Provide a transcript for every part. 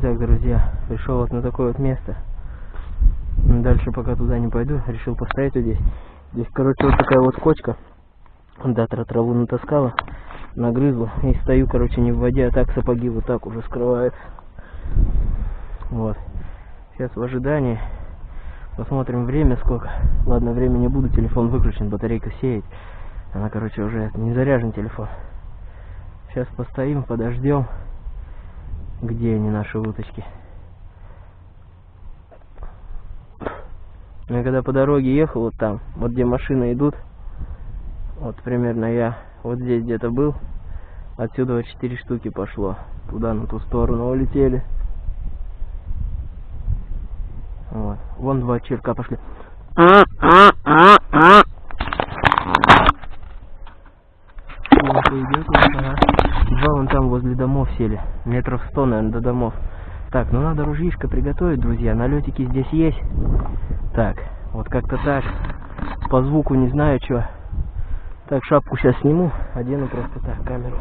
Итак, друзья, пришел вот на такое вот место. Дальше пока туда не пойду, решил поставить вот здесь. Здесь, короче, вот такая вот кочка. Датра траву натаскала, нагрызла. И стою, короче, не в воде, а так сапоги вот так уже скрывают. Вот. Сейчас в ожидании. Посмотрим время сколько. Ладно, время не буду, телефон выключен, батарейка сеет. Она, короче, уже не заряжен телефон. Сейчас постоим, подождем. Где они, наши уточки? Я когда по дороге ехал, вот там, вот где машины идут, вот примерно я вот здесь где-то был, отсюда вот четыре штуки пошло, туда, на ту сторону улетели. Вот, вон два черка пошли. идет, ага. Два вон там возле домов сели, метров сто, наверное, до домов. Так, ну надо ружьишко приготовить, друзья. Налетики здесь есть. Так, вот как-то так. По звуку не знаю, что. Так, шапку сейчас сниму. Одену просто так камеру.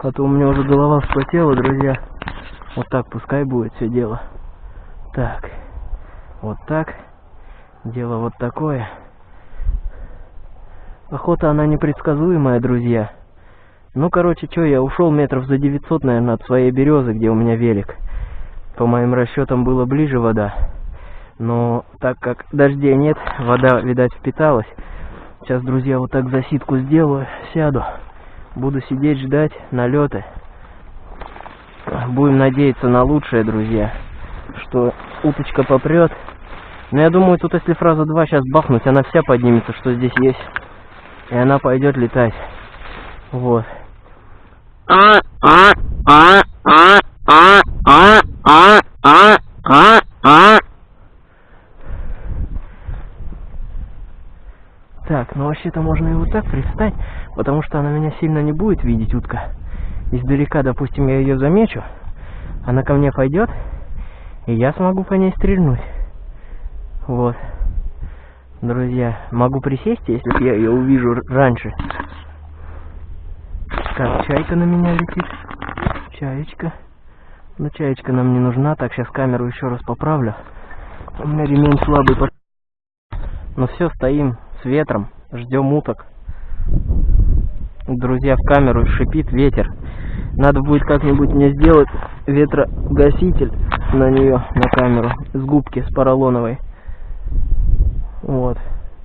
А то у меня уже голова вспотела, друзья. Вот так пускай будет все дело. Так. Вот так. Дело вот такое. Охота она непредсказуемая, друзья. Ну, короче, что, я ушел метров за 900, наверное, от своей березы, где у меня велик. По моим расчетам было ближе вода. Но так как дождей нет, вода, видать, впиталась. Сейчас, друзья, вот так засидку сделаю, сяду. Буду сидеть, ждать налеты. Будем надеяться на лучшее, друзья. Что уточка попрет. Но я думаю, тут если фраза 2 сейчас бахнуть, она вся поднимется, что здесь есть. И она пойдет летать. Вот. Так, ну вообще-то можно и вот так пристать, потому что она меня сильно не будет видеть, утка. Издалека, допустим, я ее замечу, она ко мне пойдет, и я смогу по ней стрельнуть. Вот. Друзья, могу присесть, если я ее увижу раньше. Так, чайка на меня летит. Чаечка. Ну, чаечка нам не нужна. Так, сейчас камеру еще раз поправлю. У меня ремень слабый. Ну все, стоим с ветром, ждем уток. Друзья, в камеру шипит ветер. Надо будет как-нибудь мне сделать ветрогаситель на нее, на камеру, с губки, с поролоновой. Вот.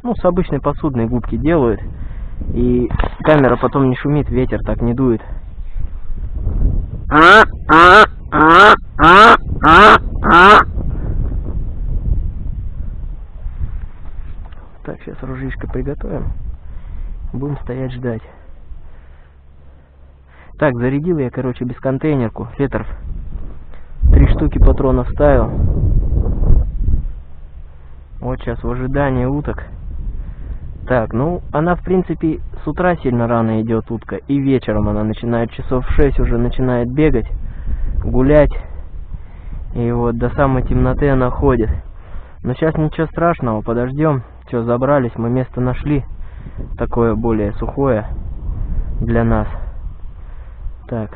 Ну, с обычной посудной губки делают. И камера потом не шумит, ветер так не дует. А, а, а. Так, сейчас ружьишко приготовим. Будем стоять ждать. Так, зарядил я, короче, без контейнерку, фетров. Три штуки патронов ставил. Вот сейчас в ожидании уток. Так, ну, она, в принципе, с утра сильно рано идет утка, и вечером она начинает часов в 6 уже начинает бегать, гулять, и вот до самой темноты она ходит. Но сейчас ничего страшного, подождем, что, забрались, мы место нашли, такое более сухое для нас. Так.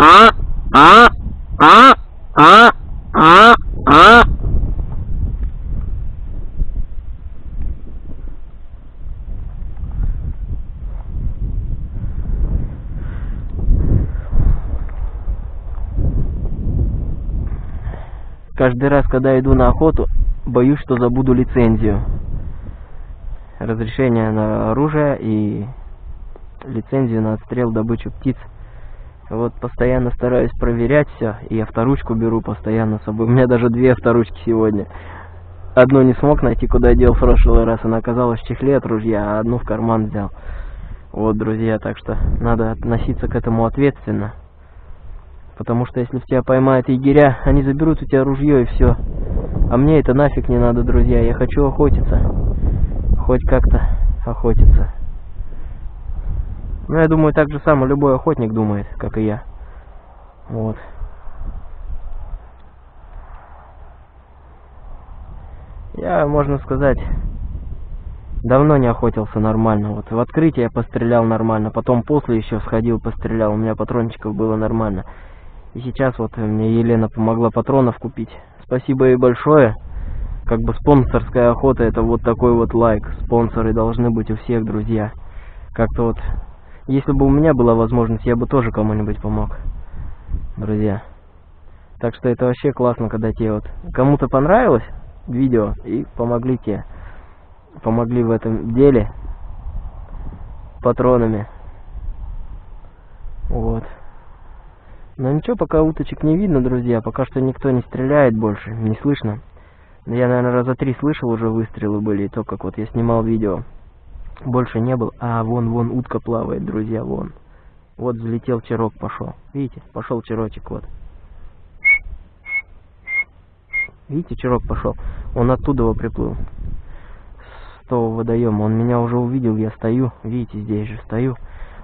А, а, а, а, а, а. Каждый раз, когда иду на охоту, боюсь, что забуду лицензию. Разрешение на оружие и лицензию на отстрел добычу птиц. Вот постоянно стараюсь проверять все, и авторучку беру постоянно с собой. У меня даже две авторучки сегодня. Одну не смог найти, куда дел в прошлый раз, она оказалась в чехле от ружья, а одну в карман взял. Вот, друзья, так что надо относиться к этому ответственно. Потому что если в тебя поймают егеря, они заберут у тебя ружье и все. А мне это нафиг не надо, друзья. Я хочу охотиться. Хоть как-то охотиться. Ну, я думаю, так же само любой охотник думает, как и я. Вот. Я, можно сказать, давно не охотился нормально. Вот в открытии я пострелял нормально, потом после еще сходил, пострелял, у меня патрончиков было нормально. И сейчас вот мне Елена помогла патронов купить. Спасибо ей большое. Как бы спонсорская охота это вот такой вот лайк. Спонсоры должны быть у всех, друзья. Как-то вот, если бы у меня была возможность, я бы тоже кому-нибудь помог. Друзья. Так что это вообще классно, когда тебе вот кому-то понравилось видео и помогли тебе. Помогли в этом деле патронами. Вот. Но ничего, пока уточек не видно, друзья. Пока что никто не стреляет больше, не слышно. Я, наверное, раза три слышал уже выстрелы были, и то, как вот я снимал видео. Больше не был. А, вон, вон, утка плавает, друзья, вон. Вот взлетел черок, пошел. Видите, пошел черочек, вот. Видите, черок пошел. Он оттуда его приплыл. С того водоема. Он меня уже увидел, я стою. Видите, здесь же стою.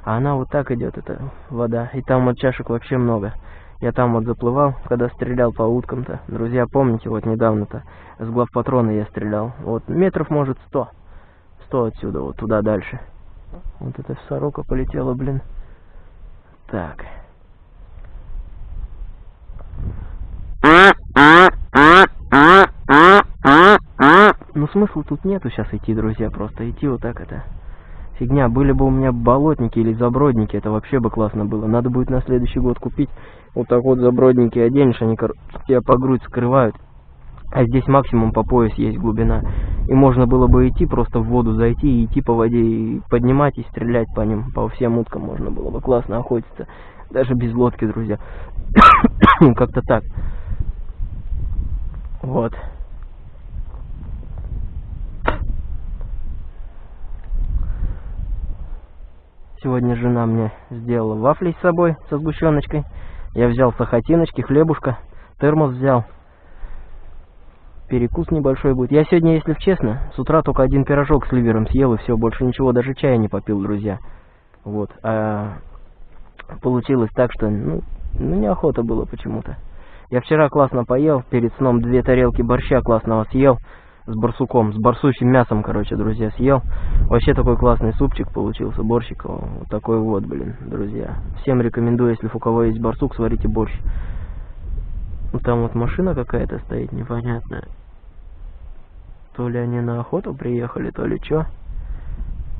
А она вот так идет, эта вода. И там вот чашек вообще много. Я там вот заплывал, когда стрелял по уткам-то. Друзья, помните, вот недавно-то с главпатрона я стрелял. Вот метров, может, сто. Сто отсюда, вот туда дальше. Вот эта сорока полетела, блин. Так. Ну смысла тут нету сейчас идти, друзья, просто идти вот так это. Фигня, были бы у меня болотники или забродники, это вообще бы классно было. Надо будет на следующий год купить вот так вот забродники оденешь, они тебя по грудь скрывают. А здесь максимум по пояс есть глубина. И можно было бы идти, просто в воду зайти и идти по воде, и поднимать и стрелять по ним. По всем уткам можно было бы классно охотиться. Даже без лодки, друзья. Как-то так. Вот. Сегодня жена мне сделала вафли с собой со сгущеночкой. Я взял сахатиночки, хлебушка, термос взял. Перекус небольшой будет. Я сегодня, если честно, с утра только один пирожок с ливером съел и все, больше ничего, даже чая не попил, друзья. Вот. А получилось так, что, ну, ну неохота было почему-то. Я вчера классно поел, перед сном две тарелки борща классного съел с барсуком, с барсучим мясом, короче, друзья, съел. Вообще такой классный супчик получился, борщик, вот такой вот, блин, друзья. Всем рекомендую, если у кого есть барсук, сварите борщ. Ну, там вот машина какая-то стоит, непонятная. То ли они на охоту приехали, то ли что.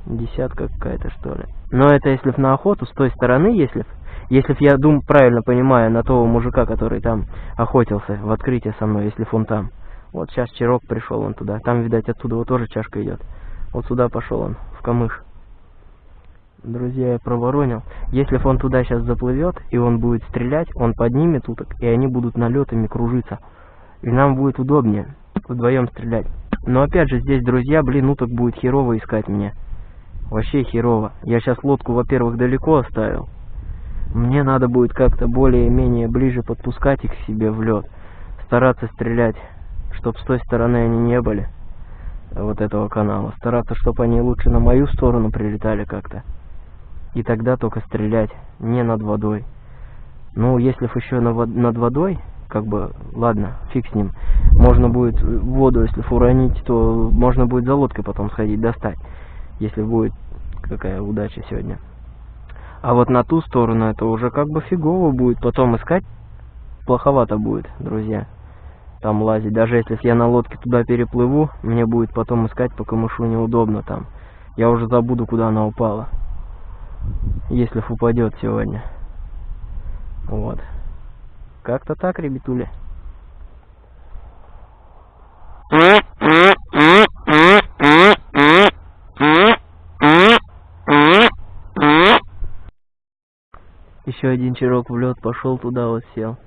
Десятка какая-то, что ли. Но это если на охоту, с той стороны, если если я дум правильно понимаю на того мужика, который там охотился в открытие со мной, если он там. Вот сейчас Чирок пришел он туда. Там, видать, оттуда вот тоже чашка идет. Вот сюда пошел он, в камыш. Друзья, я проворонил. Если он туда сейчас заплывет, и он будет стрелять, он поднимет уток, и они будут налетами кружиться. И нам будет удобнее вдвоем стрелять. Но опять же, здесь, друзья, блин, уток будет херово искать мне. Вообще херово. Я сейчас лодку, во-первых, далеко оставил. Мне надо будет как-то более-менее ближе подпускать их к себе в лед. Стараться стрелять чтобы с той стороны они не были, вот этого канала. Стараться, чтобы они лучше на мою сторону прилетали как-то. И тогда только стрелять, не над водой. Ну, если еще над водой, как бы, ладно, фиг с ним. Можно будет воду, если уронить, то можно будет за лодкой потом сходить достать. Если будет какая удача сегодня. А вот на ту сторону это уже как бы фигово будет потом искать. Плоховато будет, друзья там лазить. Даже если я на лодке туда переплыву, мне будет потом искать по камышу неудобно там. Я уже забуду, куда она упала. Если упадет сегодня. Вот. Как-то так, ребятули. Еще один чирок в лед пошел туда вот сел.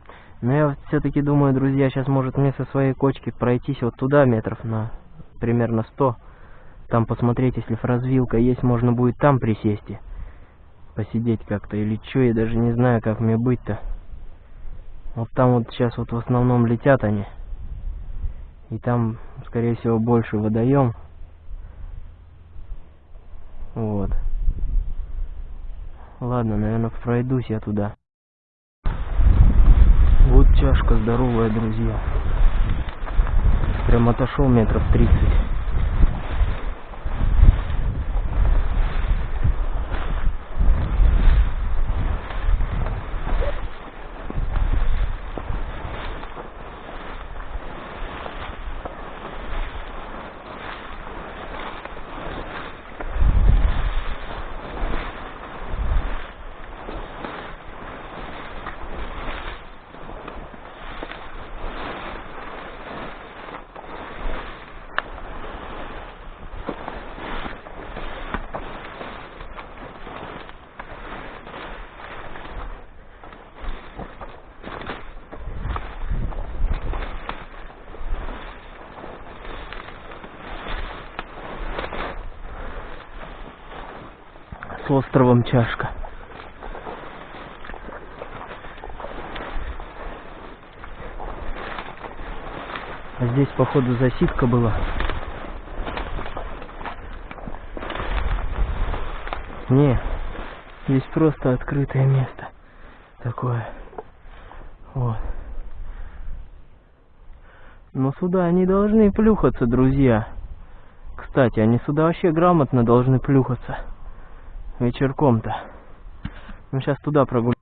Но я все-таки думаю, друзья, сейчас может мне со своей кочки пройтись вот туда метров на примерно 100. Там посмотреть, если развилка есть, можно будет там присесть посидеть как-то. Или что, я даже не знаю, как мне быть-то. Вот там вот сейчас вот в основном летят они. И там, скорее всего, больше водоем. Вот. Ладно, наверное, пройдусь я туда. Вот чашка здоровая, друзья. Прям отошел метров тридцать. Островом Чашка. А здесь, походу, засидка была. Не, здесь просто открытое место. Такое. Вот. Но сюда они должны плюхаться, друзья. Кстати, они сюда вообще грамотно должны плюхаться вечерком-то. Мы сейчас туда прогуляем.